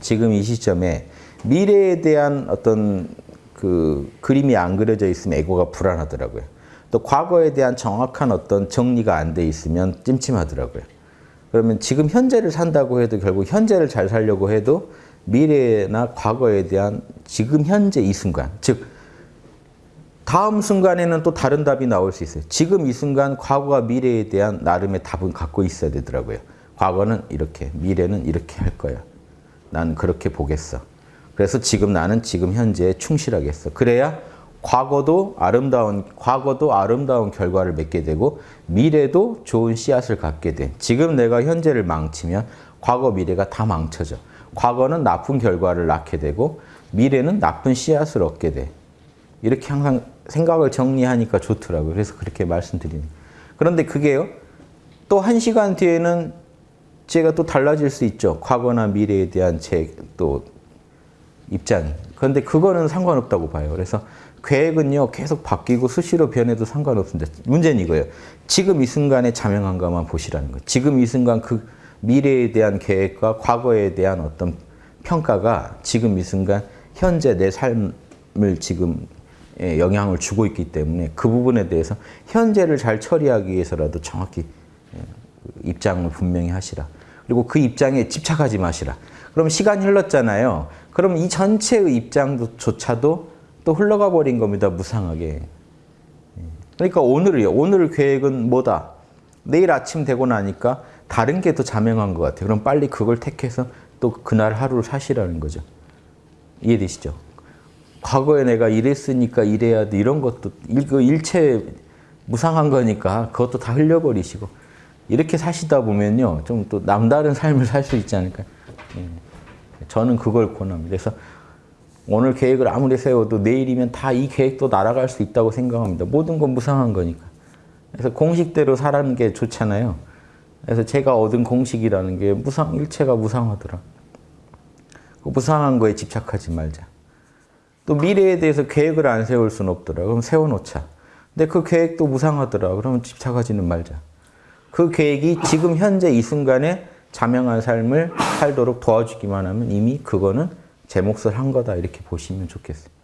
지금 이 시점에 미래에 대한 어떤 그 그림이 안 그려져 있으면 에고가 불안하더라고요. 또 과거에 대한 정확한 어떤 정리가 안 돼 있으면 찜찜하더라고요. 그러면 지금 현재를 산다고 해도 결국 현재를 잘 살려고 해도 미래나 과거에 대한 지금 현재 이 순간, 즉 다음 순간에는 또 다른 답이 나올 수 있어요. 지금 이 순간 과거와 미래에 대한 나름의 답은 갖고 있어야 되더라고요. 과거는 이렇게, 미래는 이렇게 할 거야. 난 그렇게 보겠어. 그래서 지금 나는 지금 현재에 충실하겠어. 그래야 과거도 아름다운 과거도 아름다운 결과를 맺게 되고 미래도 좋은 씨앗을 갖게 돼. 지금 내가 현재를 망치면 과거 미래가 다 망쳐져. 과거는 나쁜 결과를 낳게 되고 미래는 나쁜 씨앗을 얻게 돼. 이렇게 항상 생각을 정리하니까 좋더라고요. 그래서 그렇게 말씀드리는. 그런데 그게요. 또 한 시간 뒤에는 제가 또 달라질 수 있죠. 과거나 미래에 대한 제 또 입장이. 그런데 그거는 상관없다고 봐요. 그래서 계획은요. 계속 바뀌고 수시로 변해도 상관없습니다. 문제는 이거예요. 지금 이 순간의 자명한가만 보시라는 거예요. 지금 이 순간 그 미래에 대한 계획과 과거에 대한 어떤 평가가 지금 이 순간 현재 내 삶을 지금 예, 영향을 주고 있기 때문에 그 부분에 대해서 현재를 잘 처리하기 위해서라도 정확히 예, 입장을 분명히 하시라. 그리고 그 입장에 집착하지 마시라. 그럼 시간이 흘렀잖아요. 그럼 이 전체의 입장조차도 또 흘러가 버린 겁니다. 무상하게. 예. 그러니까 오늘이요. 오늘 계획은 뭐다? 내일 아침 되고 나니까 다른 게 더 자명한 것 같아요. 그럼 빨리 그걸 택해서 또 그날 하루를 사시라는 거죠. 이해되시죠? 과거에 내가 이랬으니까 이래야 돼 이런 것도 일, 그 일체 무상한 거니까 그것도 다 흘려버리시고 이렇게 사시다 보면요 좀 또 남다른 삶을 살 수 있지 않을까 예. 저는 그걸 권합니다 그래서 오늘 계획을 아무리 세워도 내일이면 다 이 계획도 날아갈 수 있다고 생각합니다 모든 건 무상한 거니까 그래서 공식대로 살아는 게 좋잖아요 그래서 제가 얻은 공식이라는 게 무상 일체가 무상하더라 그 무상한 거에 집착하지 말자 또 미래에 대해서 계획을 안 세울 수는 없더라. 그럼 세워놓자. 근데 그 계획도 무상하더라. 그러면 집착하지는 말자. 그 계획이 지금 현재 이 순간에 자명한 삶을 살도록 도와주기만 하면 이미 그거는 제 몫을 한 거다. 이렇게 보시면 좋겠어요.